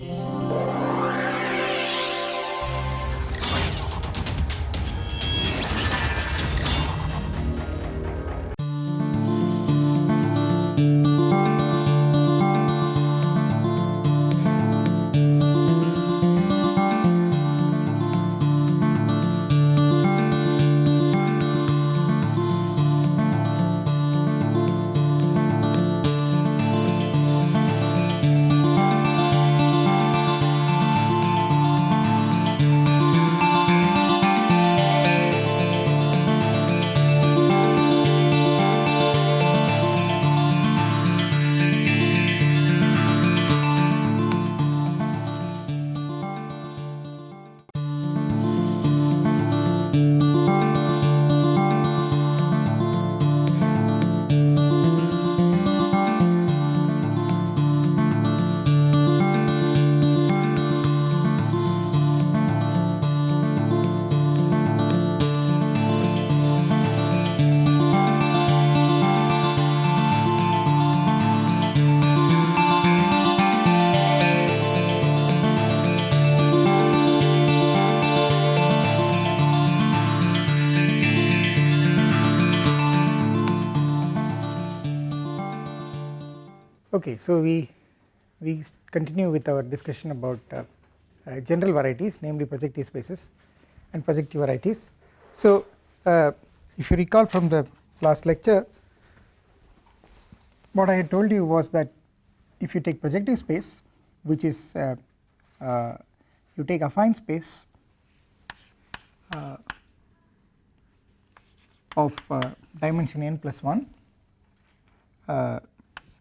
Yeah. Okay, so we we continue with our discussion about uh, uh, general varieties namely projective spaces and projective varieties. So uh, if you recall from the last lecture what I had told you was that if you take projective space which is uh, uh, you take affine space uh, of dimension n plus 1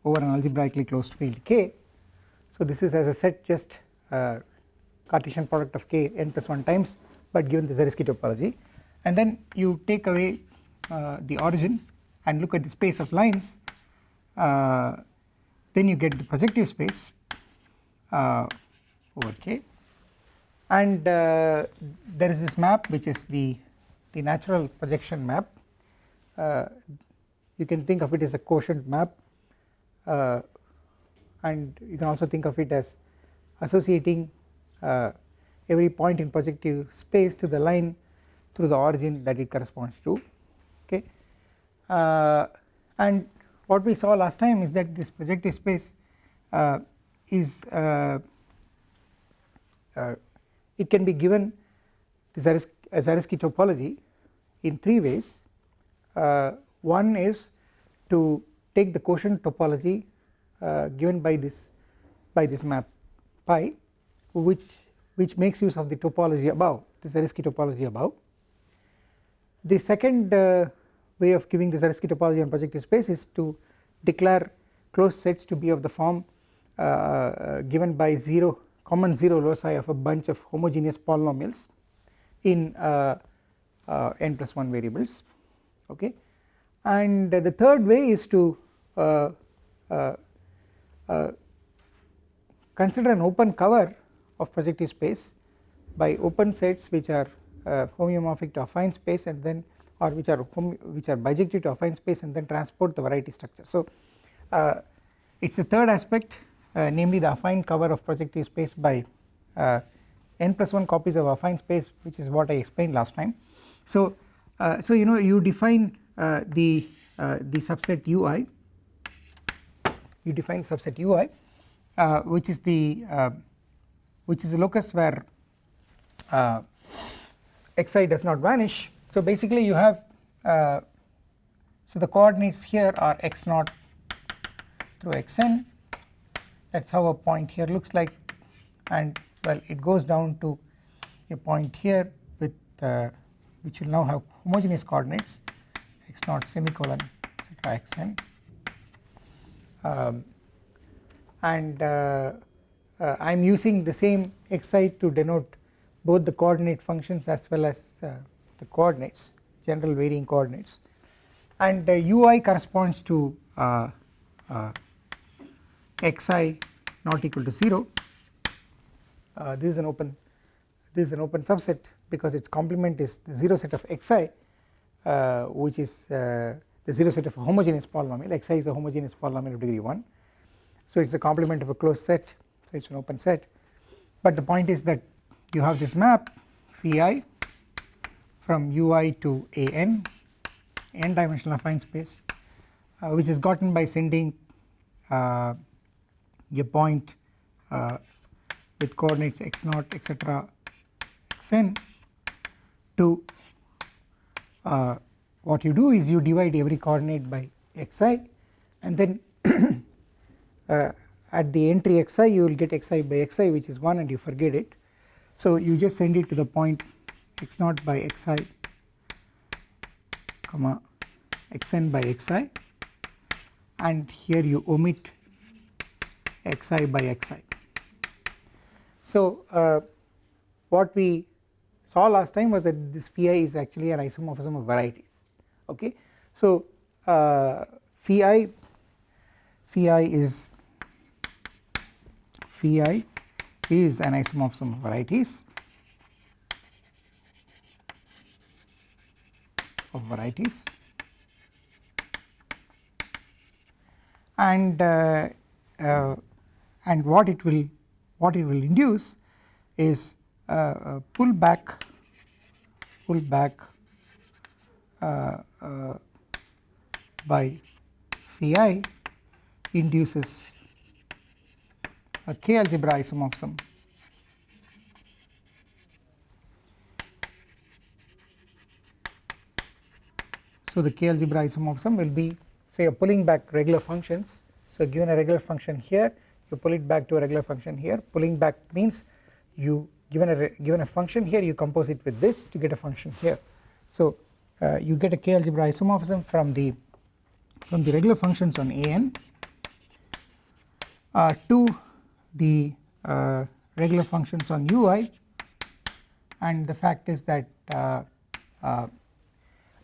over an algebraically closed field K. So this is as a set just uh, Cartesian product of K n plus 1 times but given the Zariski topology. And then you take away uh, the origin and look at the space of lines uh, then you get the projective space uh, over K. And uh, there is this map which is the the natural projection map. Uh, you can think of it as a quotient map uh, and you can also think of it as associating uh, every point in projective space to the line through the origin that it corresponds to okay? Uh, and what we saw last time is that this projective space uh, is uh, uh, it can be given the Zariski, Zariski topology in three ways. One is to take the quotient topology uh, given by this by this map pi which which makes use of the topology above the Zariski topology above. The second uh, way of giving the Zariski topology on projective space is to declare closed sets to be of the form uh, uh given by 0 common 0 loci of a bunch of homogeneous polynomials in uh, uh, n plus 1 variables okay and the third way is to Uh, uh, uh, consider an open cover of projective space by open sets which are homeomorphic to affine space and then or which are which are bijective to affine space and then transport the variety structure. So it is the third aspect namely the affine cover of projective space by n plus 1 copies of affine space which is what I explained last time. So, uh, so you know you define uh, the uh, the subset ui you define subset ui uh, which is the uh, which is a locus where uh, xi does not vanish. So basically you have uh, so the coordinates here are x naught through xn. That is how a point here looks like. And well it goes down to a point here with uh, which will now have homogeneous coordinates x naught semicolon etc xn um, and uh, uh, I am using the same xi to denote both the coordinate functions as well as uh, the coordinates general varying coordinates. And ui corresponds to xi not equal to 0 uh, this is an open this is an open subset because its complement is the 0 set of xi uh, which is uh, the 0 set of a homogeneous polynomial xi is a homogeneous polynomial of degree 1 so it is a complement of a closed set so it is an open set. But the point is that you have this map phi i from ui to an n dimensional affine space uh, which is gotten by sending uh, a point uh, with coordinates x naught etc xn to uh, what you do is you divide every coordinate by xi and then uh, at the entry xi you will get xi by xi which is 1 and you forget it. So you just send it to the point x naught by xi comma xn by xi and here you omit xi by xi. So uh, what we saw last time was that this pi is actually an isomorphism of varieties okay. So uh, phi phi is phi is an isomorphism of varieties of varieties and uh, uh, and what it will what it will induce is uh, pull back pull back Uh, uh, by phi induces a k algebra isomorphism. So the k algebra isomorphism will be say pulling back regular functions. So given a regular function here. You pull it back to a regular function here. Pulling back means you given a given a function here you compose it with this to get a function here. So uh, you get a k algebra isomorphism from the from the regular functions on an uh, to the uh, regular functions on ui and the fact is that uh, uh,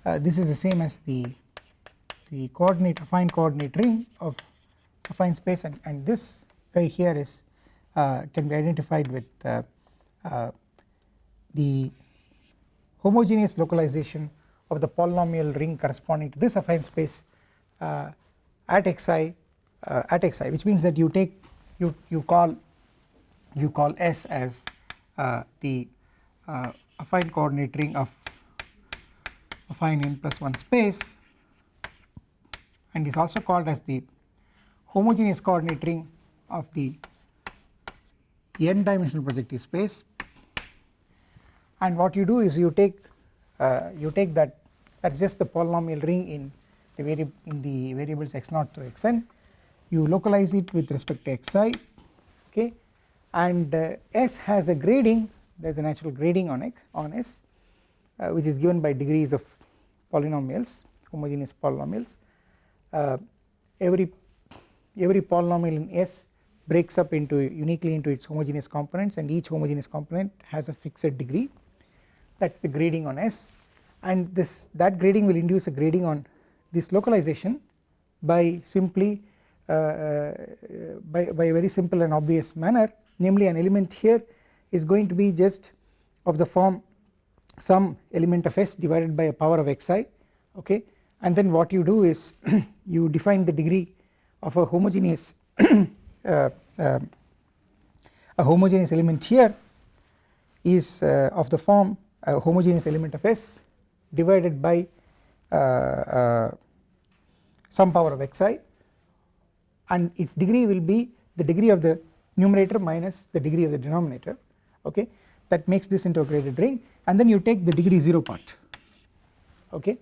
uh, this is the same as the the coordinate affine coordinate ring of affine space and, and this guy here is can be identified with the homogeneous localization of the polynomial ring corresponding to this affine space uh, at xi uh, at xi which means that you take you you call you call S as uh, the uh, affine coordinate ring of affine n plus 1 space and is also called as the homogeneous coordinate ring of the n dimensional projective space. And what you do is you take uh, you take that that is just the polynomial ring in the variable in the variables x0 to xn you localize it with respect to xi okay? And uh, s has a grading there is a natural grading on x on s uh, which is given by degrees of polynomials homogeneous polynomials. Uh, every every polynomial in s breaks up into uniquely into its homogeneous components and each homogeneous component has a fixed degree. That is the grading on S and this that grading will induce a grading on this localization by simply uh, uh, by, by a very simple and obvious manner. Namely an element here is going to be just of the form some element of S divided by a power of xi okay? And then what you do is you define the degree of a homogeneous uh, uh, a homogeneous element here is uh, of the form a homogeneous element of S divided by uh, uh, some power of xi. And its degree will be the degree of the numerator minus the degree of the denominator. Okay? That makes this into a graded ring. And then you take the degree 0 part. Okay.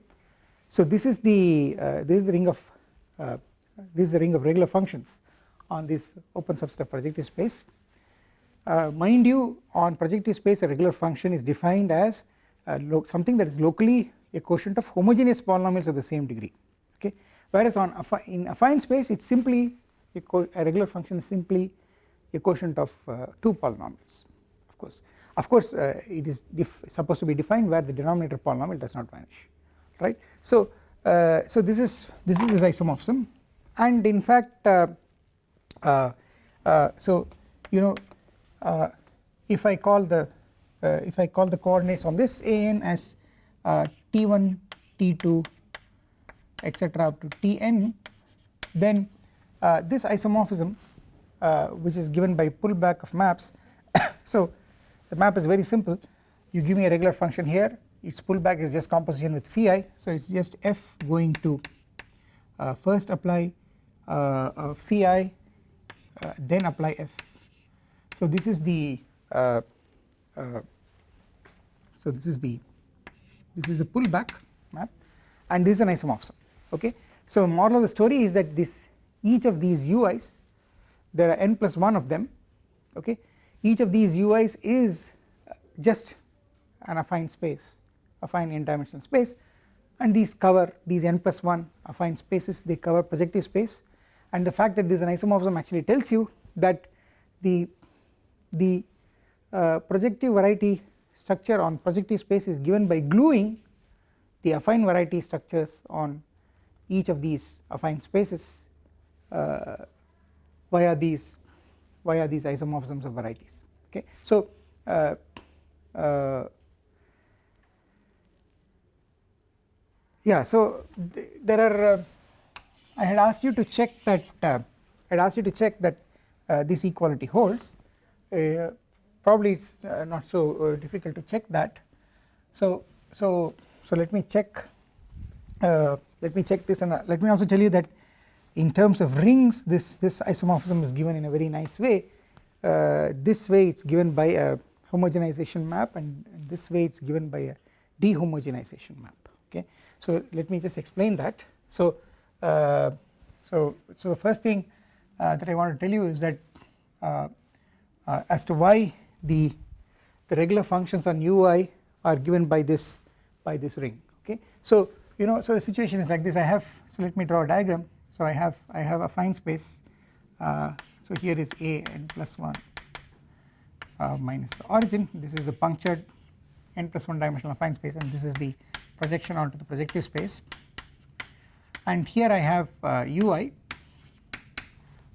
So this is the uh, this is the ring of uh, this is the ring of regular functions on this open subset of projective space. Uh, mind you on projective space a regular function is defined as something that is locally a quotient of homogeneous polynomials of the same degree okay? Whereas on affi in affine space it is simply a, a, regular function is simply a quotient of uh, two polynomials of course. Of course uh, it is supposed to be defined where the denominator polynomial does not vanish right? So uh, so this is this is this isomorphism. And in fact uh, so you know uh, if I call the uh, if I call the coordinates on this an as uh, t1 t2 etc up to tn then this isomorphism which is given by pullback of maps so the map is very simple. You give me a regular function here. Its pullback is just composition with phi so it is just f going to uh, first apply uh, uh, phi uh, then apply f. So this is the uh, so this is the this is the pullback map and this is an isomorphism okay? So moral of the story is that this each of these ui's there are n plus 1 of them okay? Each of these ui's is just an affine space affine n dimensional space and these cover these n plus 1 affine spaces they cover projective space. And the fact that this is an isomorphism actually tells you that the the uh, projective variety structure on projective space is given by gluing the affine variety structures on each of these affine spaces uh, via these via these isomorphisms of varieties. Okay? So uh, uh, yeah so th there are uh, I had asked you to check that uh, I had asked you to check that this equality holds probably it is uh, not so uh, difficult to check that. So so so let me check let me check this and let me also tell you that in terms of rings this this isomorphism is given in a very nice way. This way it is given by a homogenization map and, this way it is given by a dehomogenization map okay? So let me just explain that. So uh, so so the first thing uh, that I want to tell you is that uh, uh as to why the the regular functions on ui are given by this by this ring okay. So you know so the situation is like this. I have so let me draw a diagram. So I have I have affine space uh, so here is a n plus 1 uh, minus the origin. This is the punctured n plus 1 dimensional affine space and this is the projection onto the projective space. And here I have uh, ui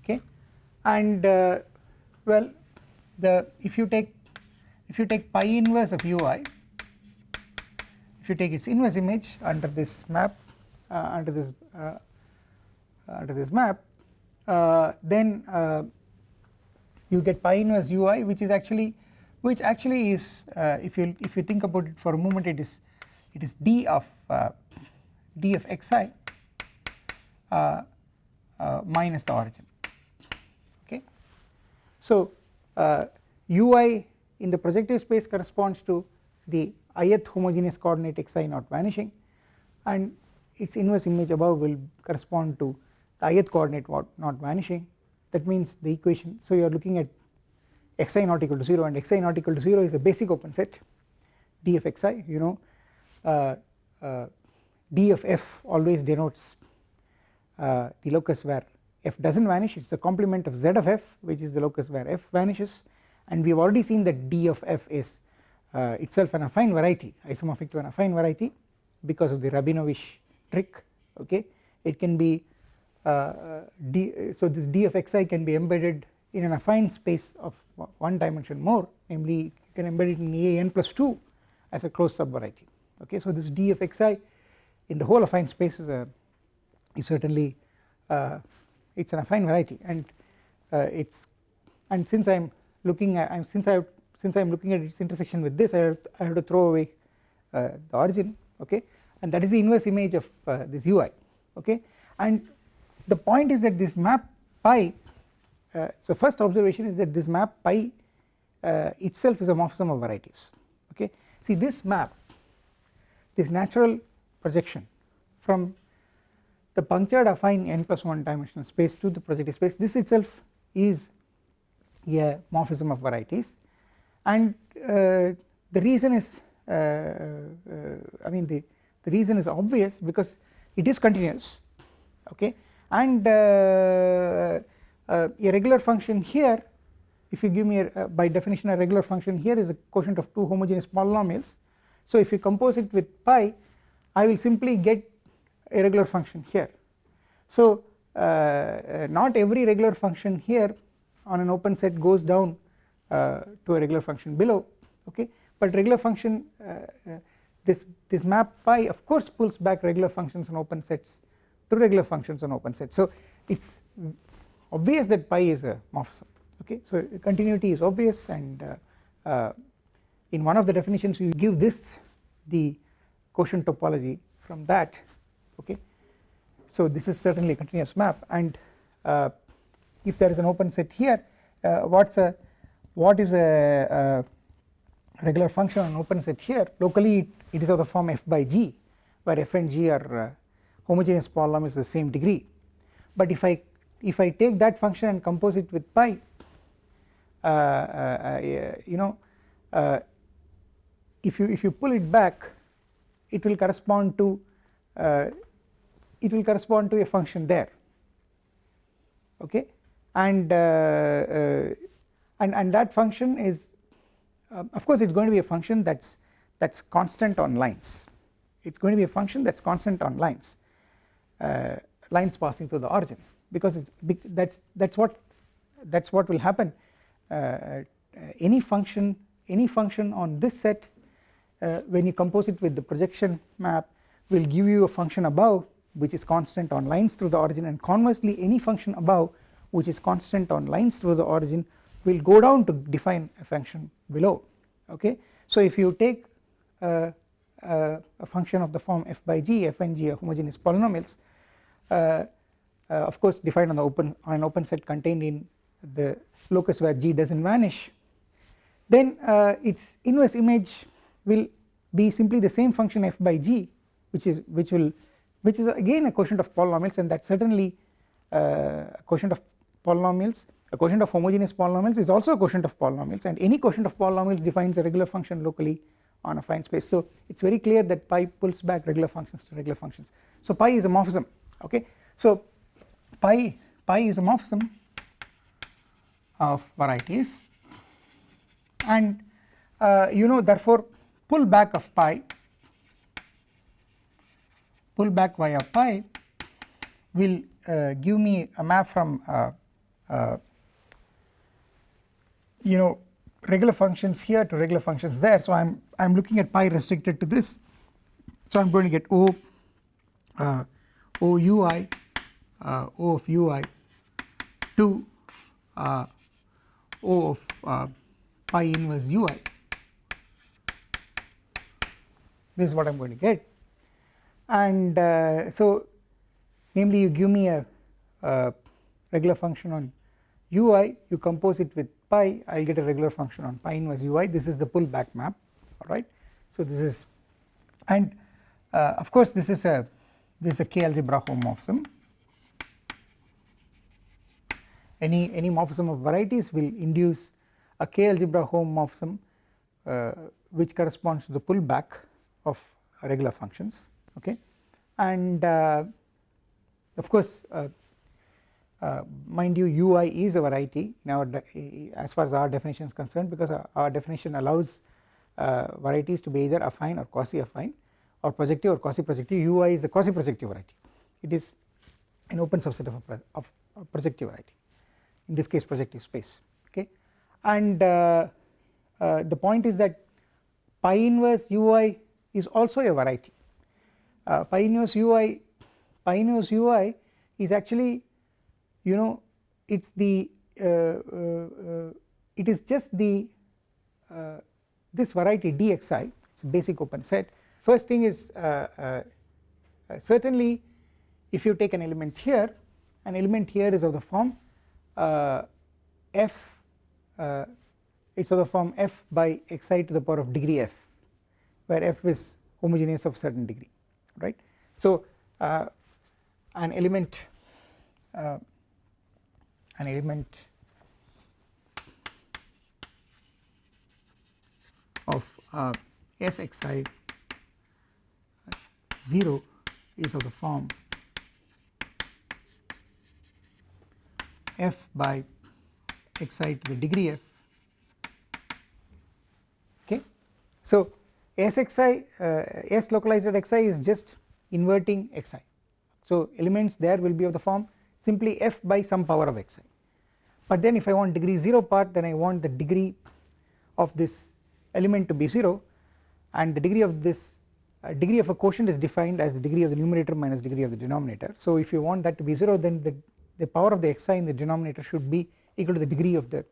okay? And uh, well the if you take if you take pi inverse of ui if you take its inverse image under this map uh, under this uh, under this map uh, then uh, you get pi inverse ui which is actually which actually is if you if you think about it for a moment it is it is d of uh, d of xi uh, uh, minus the origin okay. So ui in the projective space corresponds to the ith homogeneous coordinate xi not vanishing and its inverse image above will correspond to the ith coordinate not vanishing. That means the equation so you are looking at xi not equal to 0 and xi not equal to 0 is a basic open set d of xi you know. Uh, uh, d of f always denotes uh, the locus where f does not vanish it is the complement of z of f which is the locus where f vanishes. And we have already seen that d of f is uh, itself an affine variety isomorphic to an affine variety because of the Rabinowitsch trick okay? It can be uh, d so this d of xi can be embedded in an affine space of one dimension more namely you can embed it in a n plus 2 as a closed subvariety okay? So this d of xi in the whole affine space is, a, is certainly uh, it is an affine variety. And uh, it's and since I am looking at I'm since I since I am looking at its intersection with this I have, I have to throw away uh, the origin okay? And that is the inverse image of uh, this ui okay? And the point is that this map pi uh, so first observation is that this map pi uh, itself is a morphism of varieties okay? See this map this natural projection from the punctured affine n plus 1 dimensional space to the projective space this itself is a morphism of varieties. And uh, the reason is uh, uh, I mean the, the reason is obvious because it is continuous okay? And uh, uh, a regular function here if you give me a, by definition a regular function here is a quotient of two homogeneous polynomials. So if you compose it with pi I will simply get a regular function here. So uh, uh, not every regular function here on an open set goes down uh, to a regular function below okay? But regular function uh, this this map pi of course pulls back regular functions on open sets to regular functions on open sets. So it's obvious that pi is a morphism okay? So continuity is obvious and uh, uh, in one of the definitions you give this the quotient topology from that okay. So this is certainly a continuous map and uh, if there is an open set here uh, what's a what is a, a, regular function on open set here? Locally it, it is of the form f by g where f and g are uh, homogeneous polynomials of the same degree. But if I if I take that function and compose it with pi uh, uh, you know if you if you pull it back it will correspond to uh, it will correspond to a function there okay? And uh, uh, and and that function is of course it is going to be a function that's that's constant on lines. It is going to be a function that's constant on lines lines passing through the origin because it's that's that's what that's what will happen. Uh, any function any function on this set uh, when you compose it with the projection map will give you a function above which is constant on lines through the origin and conversely any function above which is constant on lines through the origin will go down to define a function below okay? So if you take uh, uh, a function of the form f by g f and g are homogeneous polynomials uh, uh, of course defined on the open on an open set contained in the locus where g does not vanish then uh, its inverse image will be simply the same function f by g which is which will which is again a quotient of polynomials and that certainly uh, a quotient of polynomials a quotient of homogeneous polynomials is also a quotient of polynomials. And any quotient of polynomials defines a regular function locally on affine space. So it is very clear that pi pulls back regular functions to regular functions. So pi is a morphism okay? So pi pi is a morphism of varieties. And uh, you know therefore pull back of pi pull back via pi will uh, give me a map from uh, uh, you know regular functions here to regular functions there. So I'm I'm looking at pi restricted to this. So I'm going to get O uh, O ui uh, O of ui to uh, O of uh, pi inverse ui this is what I am going to get and uh, so namely you give me a, regular function on ui you compose it with pi I will get a regular function on pi inverse ui. This is the pullback map alright so this is and uh, of course this is a this is a k algebra homomorphism. Any any morphism of varieties will induce a k algebra homomorphism uh, which corresponds to the pullback of regular functions okay? And uh, of course uh, uh mind you ui is a variety now as far as our definition is concerned because our, our definition allows varieties to be either affine or quasi affine or projective or quasi projective ui is a quasi projective variety. It is an open subset of a, of a projective variety in this case projective space. Okay? And uh, uh, the point is that pi inverse ui is also a variety uh, pi inverse ui pi inverse ui is actually you know it is the uh, uh, uh, it is just the this variety dxi it is a basic open set. First thing is certainly if you take an element here an element here is of the form uh, f uh, it is of the form f by xi to the power of degree f where f is homogeneous of certain degree right. So uh, an element uh, an element of uh, Sxi 0 is of the form f by xi to the degree f okay. So Sxi uh, S localized at xi is just inverting xi so elements there will be of the form simply f by some power of xi but then if I want degree 0 part then I want the degree of this element to be 0 and the degree of this uh, degree of a quotient is defined as the degree of the numerator minus degree of the denominator. So if you want that to be 0 then the the power of the xi in the denominator should be equal to the degree of the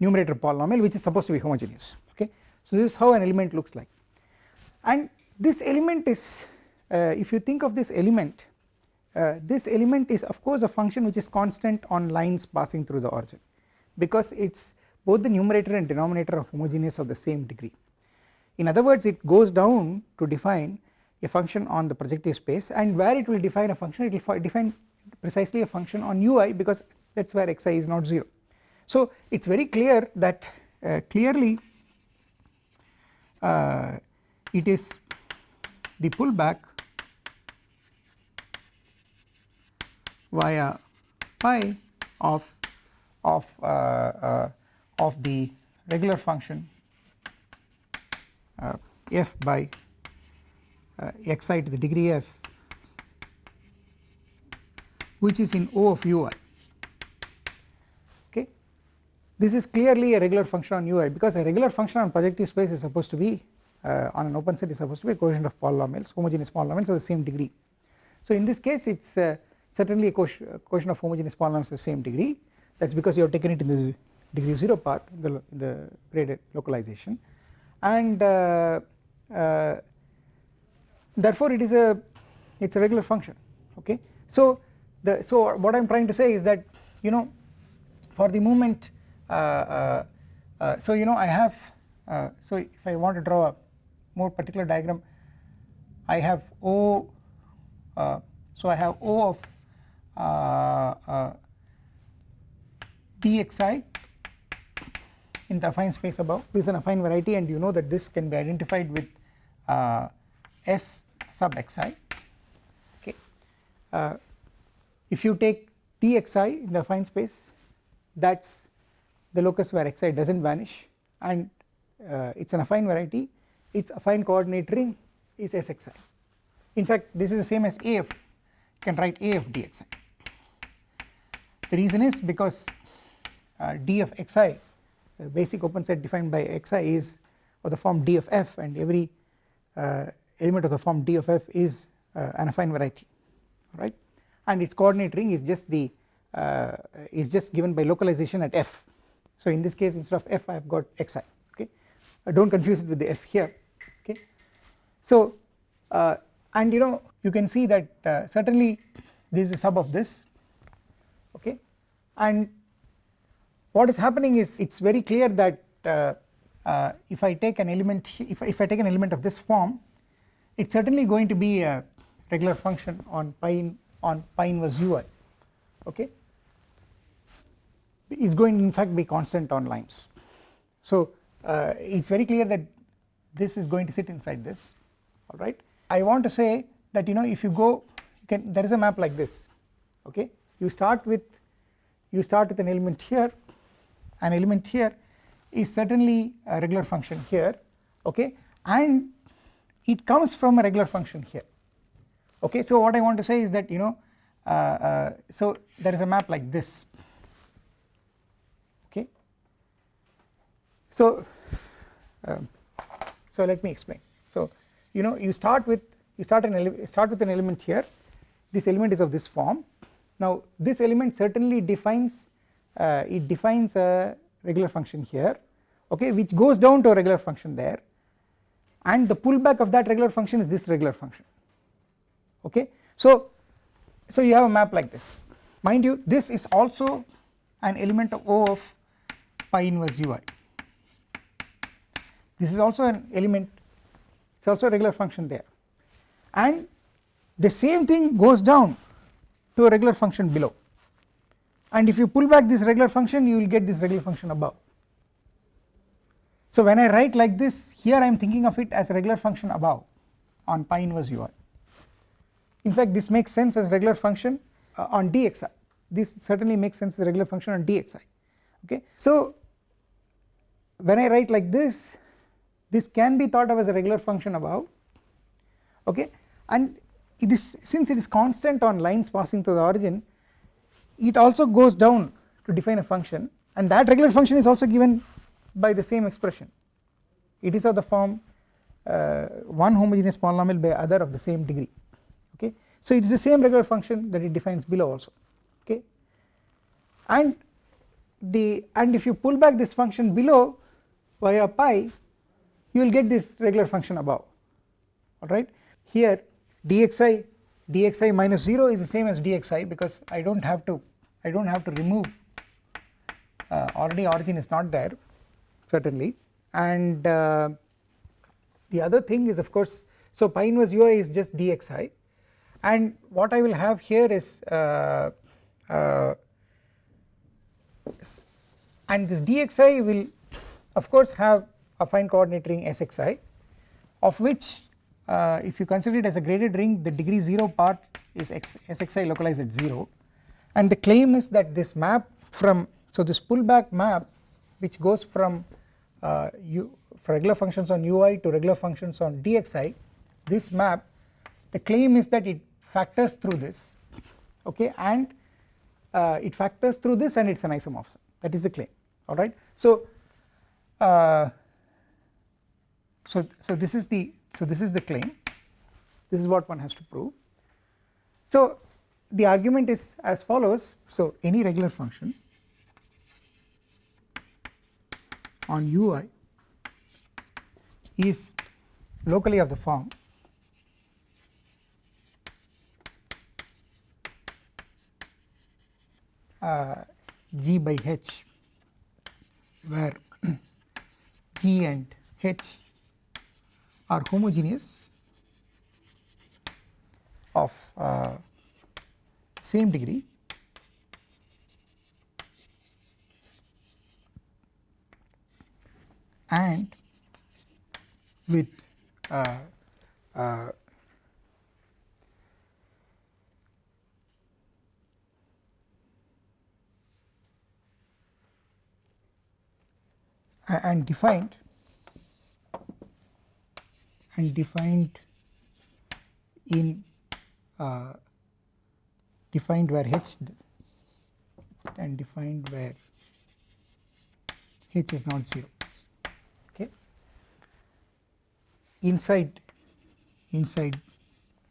numerator polynomial which is supposed to be homogeneous. Okay. So this is how an element looks like and this element is uh, if you think of this element uh, this element is of course a function which is constant on lines passing through the origin because it is both the numerator and denominator are homogeneous of the same degree. In other words it goes down to define a function on the projective space and where it will define a function it will define precisely a function on ui because that is where xi is not 0. So it is very clear that uh, clearly uh, it is the pullback via pi of of uh, uh, of the regular function uh, f by uh, xi to the degree f which is in O of ui. Okay? This is clearly a regular function on ui because a regular function on projective space is supposed to be uh, on an open set is supposed to be a quotient of polynomials homogeneous polynomials of the same degree. So in this case it is uh, certainly a quotient of homogeneous polynomials of the same degree. That is because you have taken it in the degree 0 part in the, in the graded localization. And uh, uh, therefore it is a it is a regular function okay. So the so what I am trying to say is that you know for the moment uh, uh, uh so you know I have uh, so if I want to draw a more particular diagram I have O so I have O of dxi in the affine space above. This is an affine variety and you know that this can be identified with uh, S sub xi. Okay. Uh, if you take dxi in the affine space that is the locus where xi does not vanish and uh, it is an affine variety its affine coordinate ring is Sxi. In fact this is the same as AF you can write AF dxi. The reason is because uh, d of xi the basic open set defined by xi is of the form d of f and every uh, element of the form d of f is uh, an affine variety right? And its coordinate ring is just the uh, is just given by localization at f. So in this case instead of f I have got xi okay? Do not confuse it with the f here okay. So uh, and you know you can see that uh, certainly this is a sub of this. Okay. And what is happening is it is very clear that uh, uh, if I take an element if, if I take an element of this form it is certainly going to be a regular function on pi in, on pi inverse ui okay. Is going in fact be constant on lines. So uh, it is very clear that this is going to sit inside this alright I want to say that you know if you go you can there is a map like this okay? You start with you start with an element here. An element here is certainly a regular function here okay? And it comes from a regular function here okay? So what I want to say is that you know uh, uh, so there is a map like this okay? So uh, so let me explain. So you know you start with you start an start with an element here. This element is of this form. Now this element certainly defines uh, it defines a regular function here okay which goes down to a regular function there. And the pullback of that regular function is this regular function okay. So so you have a map like this. Mind you this is also an element of O of pi inverse ui this is also an element it is also a regular function there and the same thing goes down to a regular function below and if you pull back this regular function you will get this regular function above. So when I write like this here I am thinking of it as a regular function above on pi inverse ui. In fact this makes sense as regular function uh, on dxi this certainly makes sense as regular function on dxi okay. So when I write like this this can be thought of as a regular function above okay? And it is since it is constant on lines passing through the origin it also goes down to define a function and that regular function is also given by the same expression. It is of the form uh, one homogeneous polynomial by other of the same degree okay? So it is the same regular function that it defines below also okay? And the and if you pull back this function below via pi you will get this regular function above alright? Here dxi dxi minus 0 is the same as dxi because I do not have to I do not have to remove uh, already origin is not there certainly. And uh, the other thing is of course so pi inverse ui is just dxi. And what I will have here is uh, uh, and this dxi will of course have affine coordinate ring sxi of which uh, if you consider it as a graded ring the degree 0 part is X, sxi localized at 0 and the claim is that this map from so this pullback map which goes from uh, u regular functions on ui to regular functions on dxi this map the claim is that it factors through this okay? And uh, it factors through this and it is an isomorphism. That is the claim alright. So, uh, so, so this is the so this is the claim this is what one has to prove. So the argument is as follows so any regular function on ui is locally of the form uh, g by h where g and h are homogeneous of uh, same degree and with uh, uh, and defined and defined in uh, defined where h and defined where h is not 0 okay? Inside inside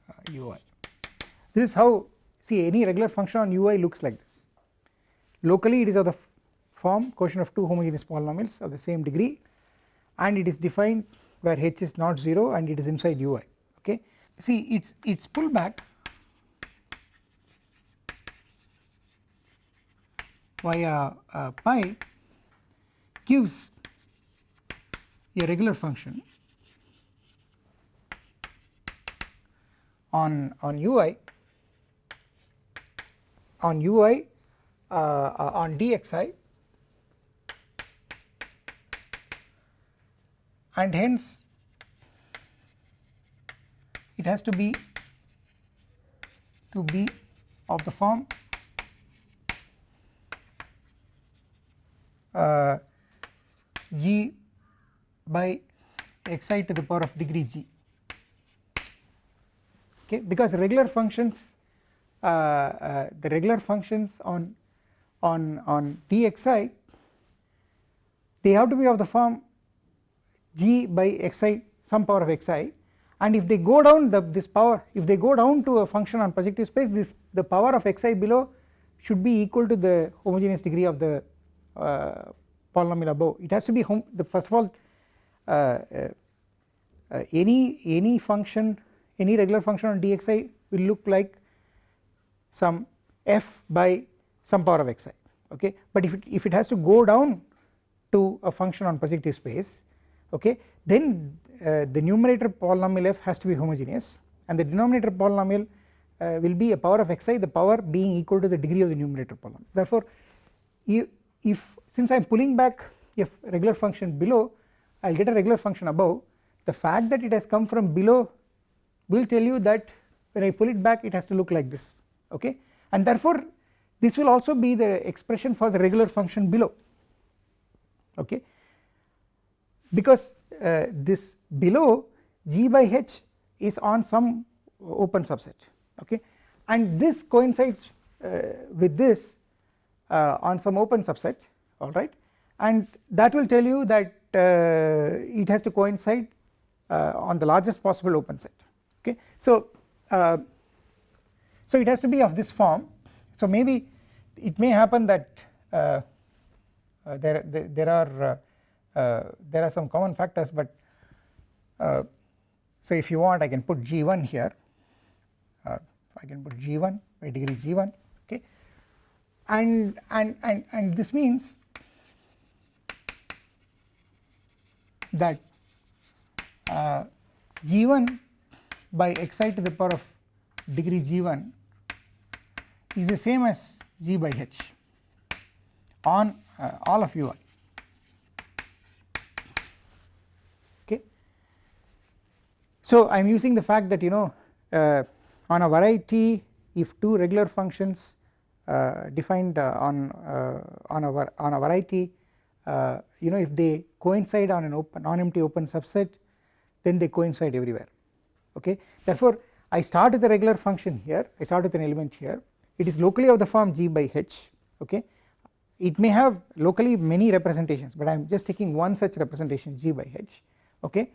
uh, ui this is how see any regular function on ui looks like this. Locally it is of the form quotient of two homogeneous polynomials of the same degree and it is defined where h is not 0 and it is inside ui okay? See its its pullback via uh, pi gives a regular function on on ui on ui uh, uh, on dxi and hence it has to be to be of the form uh, g by xi to the power of degree g. Okay? Because regular functions uh, uh, the regular functions on on on dxi they have to be of the form g by xi some power of xi and if they go down the this power if they go down to a function on projective space this the power of xi below should be equal to the homogeneous degree of the uh, polynomial above. It has to be home the first of all uh, uh, uh any any function any regular function on dxi will look like some f by some power of xi okay? But if it, if it has to go down to a function on projective space okay? Then uh, the numerator polynomial f has to be homogeneous and the denominator polynomial uh, will be a power of xi the power being equal to the degree of the numerator polynomial. Therefore if, if since I am pulling back a regular function below I will get a regular function above. The fact that it has come from below will tell you that when I pull it back it has to look like this. Okay? And therefore this will also be the expression for the regular function below. Okay because uh, this below g by h is on some open subset okay? And this coincides uh, with this uh, on some open subset alright and that will tell you that uh, it has to coincide uh, on the largest possible open set okay. So, uh, so it has to be of this form. So maybe it may happen that there, there, there are there are some common factors but so if you want I can put G1 here. I can put G1 by degree G1 okay? And and and and this means that uh, G1 by xi to the power of degree G1 is the same as G by h on uh, all of ui So I am using the fact that you know uh, on a variety if two regular functions uh, defined uh, on uh, on a on a variety uh, you know if they coincide on an open non-empty open subset then they coincide everywhere. Okay? Therefore I start with a regular function here. I start with an element here. It is locally of the form g by h. Okay? It may have locally many representations but I am just taking one such representation g by h. Okay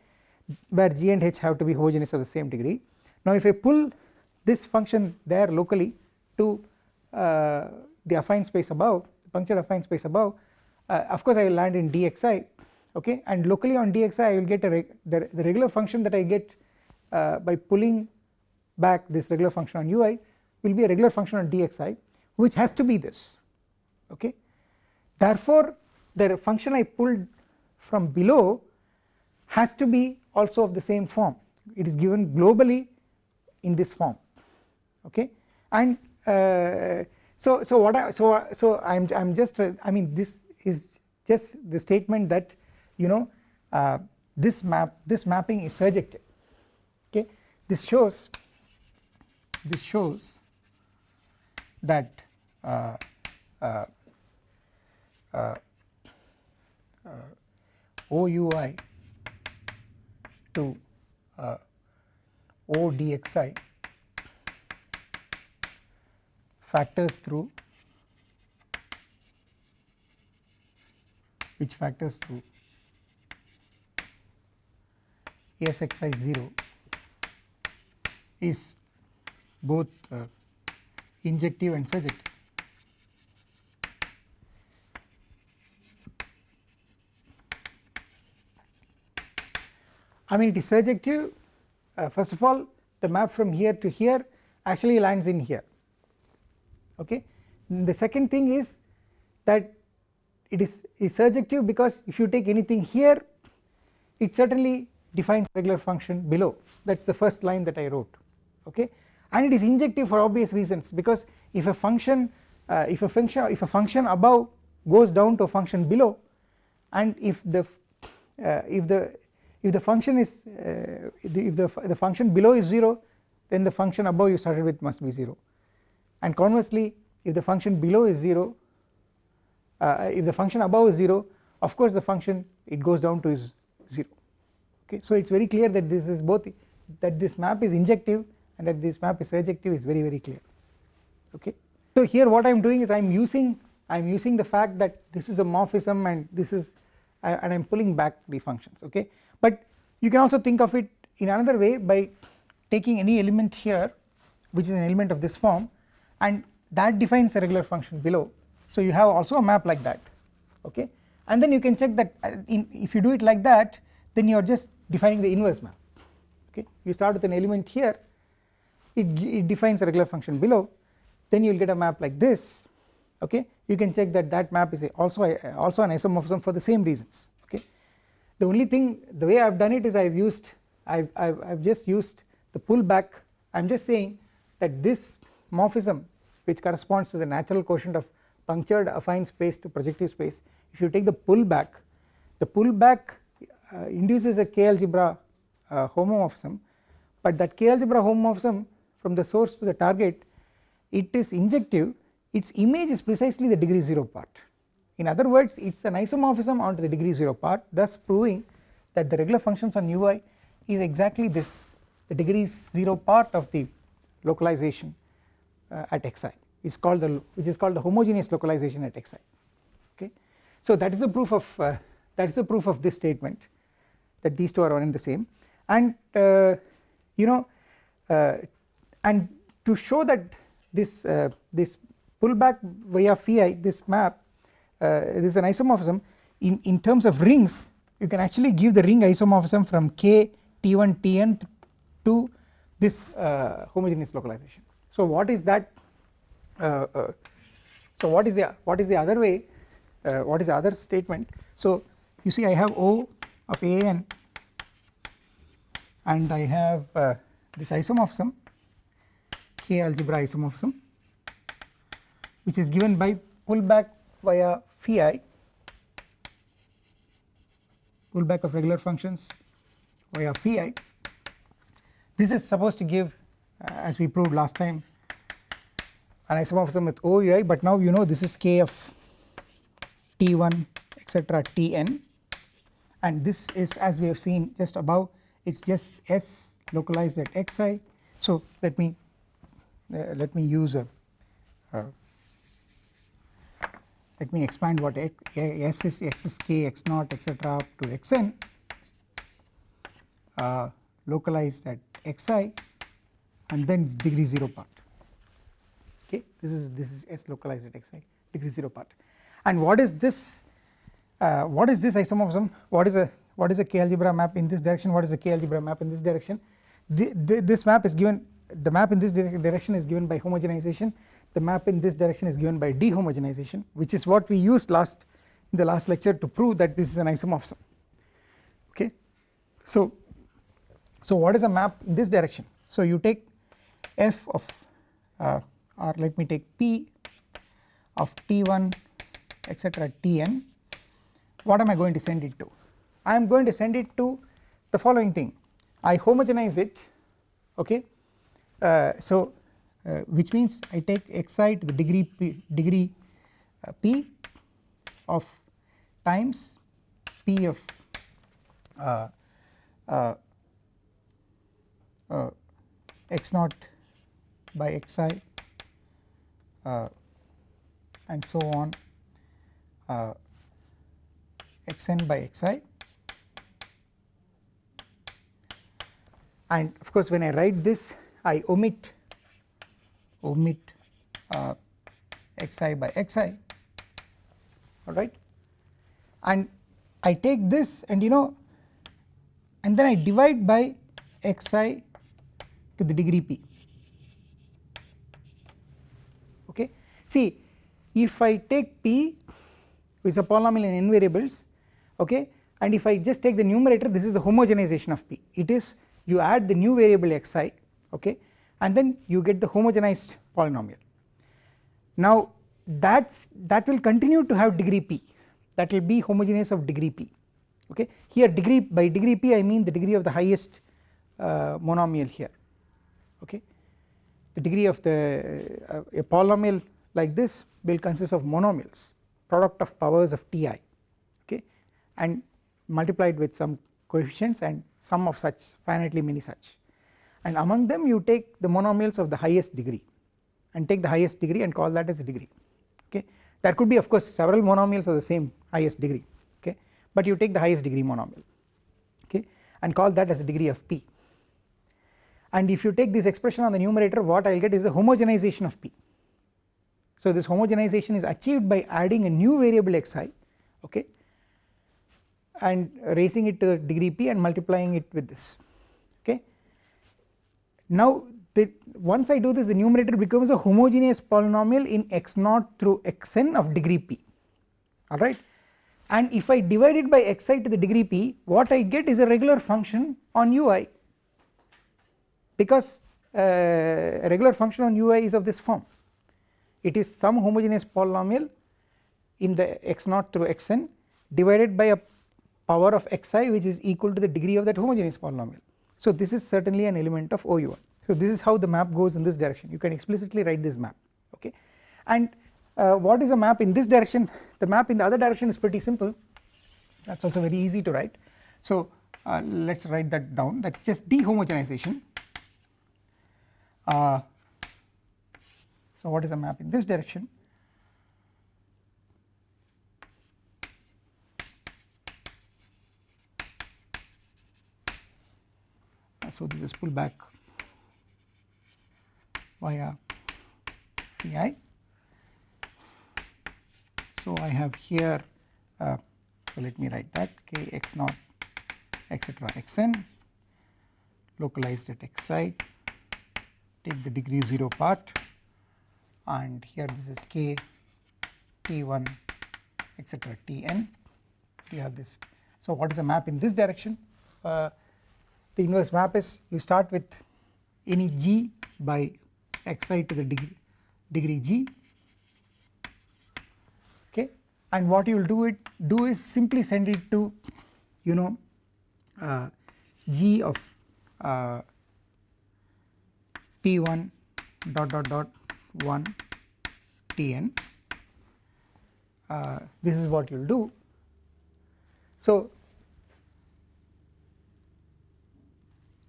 where g and h have to be homogeneous of the same degree. Now if I pull this function there locally to uh, the affine space above the punctured affine space above uh, of course I will land in dxi okay? And locally on dxi I will get a reg the, the regular function that I get uh, by pulling back this regular function on ui will be a regular function on dxi which has to be this okay? Therefore the function I pulled from below has to be also of the same form. It is given globally in this form. Okay? And uh, so so what I so so I'm I'm just uh, I mean this is just the statement that you know uh, this map this mapping is surjective. Okay? This shows this shows that uh, uh, uh, to ODXI factors through which factors through SXI 0 is both uh, injective and surjective. I mean it is surjective. Uh, first of all the map from here to here actually lands in here. Okay. The second thing is that it is, is surjective because if you take anything here it certainly defines regular function below. That is the first line that I wrote. Okay? And it is injective for obvious reasons because if a function uh, if a function if a function above goes down to a function below and if the uh, if the if the function is uh, if the, the function below is 0 then the function above you started with must be 0 and conversely if the function below is 0 uh, if the function above is 0 of course the function it goes down to is 0 okay so it is very clear that this is both that this map is injective and that this map is surjective is very very clear. Okay. So here what I am doing is I am using I am using the fact that this is a morphism and this is uh, and I am pulling back the functions. Okay but you can also think of it in another way by taking any element here which is an element of this form and that defines a regular function below. So you have also a map like that okay? And then you can check that uh, in, if you do it like that then you are just defining the inverse map okay? You start with an element here it, it defines a regular function below then you will get a map like this okay? You can check that that map is also a, also an isomorphism for the same reasons the only thing the way I have done it is I have used I have just used the pullback. I am just saying that this morphism which corresponds to the natural quotient of punctured affine space to projective space if you take the pullback the pullback uh, induces a k algebra uh, homomorphism. But that k algebra homomorphism from the source to the target it is injective. Its image is precisely the degree 0 part in other words it is an isomorphism onto the degree 0 part thus proving that the regular functions on ui is exactly this the degree 0 part of the localization uh, at xi. Is called the which is called the homogeneous localization at xi. Okay. So that is a proof of uh, that is a proof of this statement that these two are one and the same. And uh, you know uh, and to show that this uh, this pullback via phi this map uh, this is an isomorphism in, in terms of rings you can actually give the ring isomorphism from k t1 tn to this uh, homogeneous localization. So what is that uh, so what is the what is the other way uh, what is the other statement so you see I have O of an and I have uh, this isomorphism K algebra isomorphism which is given by pullback via phi pullback of regular functions via phi this is supposed to give uh, as we proved last time an isomorphism with OUI but now you know this is K of T1 etc Tn and this is as we have seen just above it is just S localized at xi so let me uh, let me use a uh, let me expand what S is x is k x naught etc up to xn. Uh, localized at xi and then degree 0 part. Okay? This is this is S localized at xi degree 0 part. And what is this uh, what is this isomorphism? What is a what is a k algebra map in this direction? What is a k algebra map in this direction? The, the, this map is given the map in this direction is given by homogenization the map in this direction is given by dehomogenization which is what we used last in the last lecture to prove that this is an isomorphism. Okay? So so what is a map in this direction? So you take f of uh, or let me take p of t1 etc tn. What am I going to send it to? I am going to send it to the following thing. I homogenize it okay? Uh, so uh, which means I take xi to the degree p, degree uh, p of times p of uh, uh, uh, x naught by xi and so on xn by xi and of course when I write this I omit omit uh, xi by xi. Alright? And I take this and you know and then I divide by xi to the degree p. Okay? See if I take p which is a polynomial in n variables okay? And if I just take the numerator this is the homogenization of p. It is you add the new variable xi okay and then you get the homogenized polynomial. Now that's that will continue to have degree p. That will be homogeneous of degree p. Okay? Here degree by degree p I mean the degree of the highest uh, monomial here. Okay? The degree of the uh, a polynomial like this will consist of monomials product of powers of ti okay? And multiplied with some coefficients and sum of such finitely many such and among them you take the monomials of the highest degree and take the highest degree and call that as a degree. Okay? There could be of course several monomials of the same highest degree. Okay? But you take the highest degree monomial. Okay? And call that as a degree of p. And if you take this expression on the numerator what I will get is the homogenization of p. So this homogenization is achieved by adding a new variable xi okay and raising it to the degree p and multiplying it with this. Now the once I do this the numerator becomes a homogeneous polynomial in x naught through xn of degree p. Alright? And if I divide it by xi to the degree p what I get is a regular function on ui. Because uh, a regular function on ui is of this form. It is some homogeneous polynomial in the x naught through xn divided by a power of xi which is equal to the degree of that homogeneous polynomial. So this is certainly an element of OUI. So this is how the map goes in this direction. You can explicitly write this map okay? And uh, what is a map in this direction? The map in the other direction is pretty simple. That is also very easy to write. So uh, let us write that down. That is just dehomogenization. Uh, so what is a map in this direction so this is pull back. Via phi. so I have here uh, so let me write that. K x naught etc xn. Localized at xi. Take the degree 0 part. And here this is k t1 etc tn you have this. So what is a map in this direction? Uh, the inverse map is you start with any g by xi to the degree degree g. Okay? And what you will do it do is simply send it to you know uh, g of uh, t1 dot dot dot 1 tn uh, this is what you will do. So,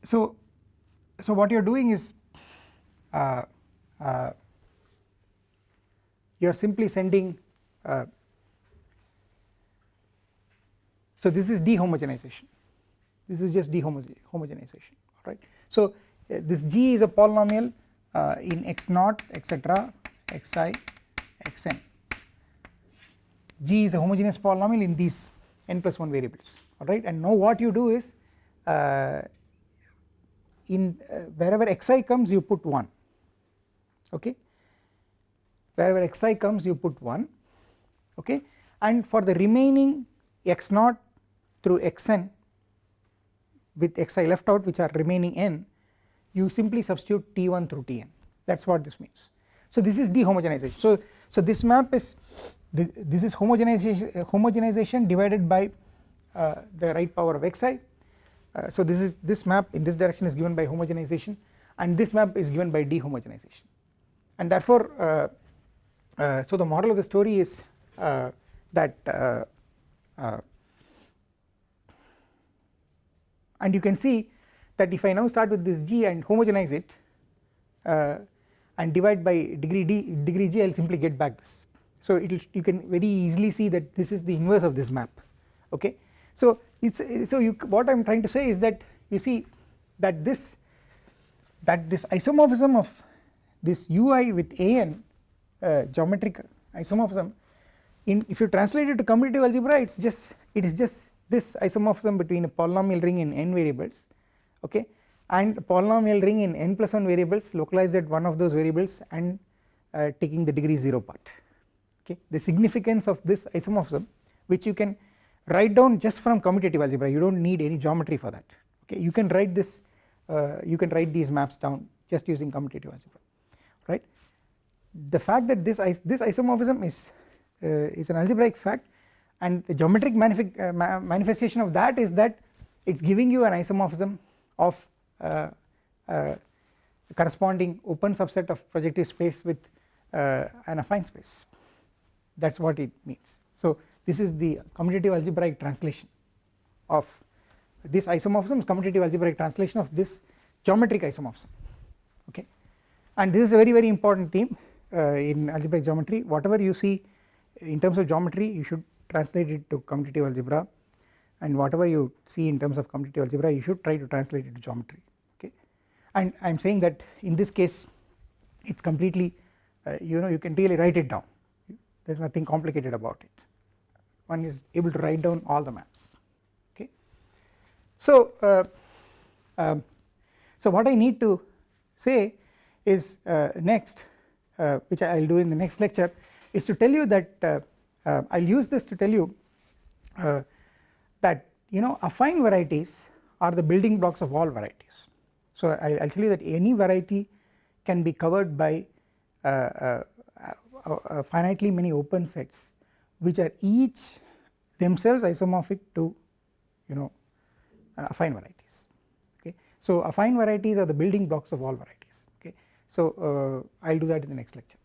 so, so what you are doing is uh, uh, you are simply sending uh, so this is dehomogenization. This is just dehomogenization right. So uh, this G is a polynomial uh, in x naught etc xi xn G is a homogeneous polynomial in these n plus 1 variables alright and now what you do is uh, in uh, wherever xi comes you put 1 okay? Wherever xi comes you put 1 okay? And for the remaining x naught through xn with xi left out which are remaining n you simply substitute t1 through tn. That is what this means. So this is dehomogenization. So, so this map is this is homogenization, homogenization divided by uh, the right power of xi uh, so this is this map in this direction is given by homogenization and this map is given by dehomogenization. And therefore uh, uh so the moral of the story is uh, that and you can see that if I now start with this g and homogenize it and divide by degree d degree g I will simply get back this. So it you can very easily see that this is the inverse of this map. Okay. So it's so you what I am trying to say is that you see that this that this isomorphism of this ui with an uh, geometric isomorphism in if you translate it to commutative algebra it is just it is just this isomorphism between a polynomial ring in n variables okay? And polynomial ring in n plus 1 variables localized at one of those variables and uh, taking the degree 0 part okay? The significance of this isomorphism which you can write down just from commutative algebra. You do not need any geometry for that. Okay? You can write this uh, you can write these maps down just using commutative algebra. Right? The fact that this this isomorphism is uh, is an algebraic fact and the geometric uh, manifestation of that is that it is giving you an isomorphism of uh, uh, corresponding open subset of projective space with uh, an affine space. That is what it means. So this is the commutative algebraic translation of this isomorphism is commutative algebraic translation of this geometric isomorphism. Okay? And this is a very very important theme uh, in algebraic geometry. Whatever you see in terms of geometry you should translate it to commutative algebra. And whatever you see in terms of commutative algebra you should try to translate it to geometry. Okay? And I am saying that in this case it is completely uh, you know you can really write it down. There is nothing complicated about it one is able to write down all the maps okay. So, uh, um, so what I need to say is uh, next uh, which I will do in the next lecture is to tell you that uh, uh, I will use this to tell you uh, that you know affine varieties are the building blocks of all varieties. So I will tell you that any variety can be covered by uh, finitely many open sets which are each themselves isomorphic to you know uh, affine varieties okay. So affine varieties are the building blocks of all varieties okay. So uh, I will do that in the next lecture.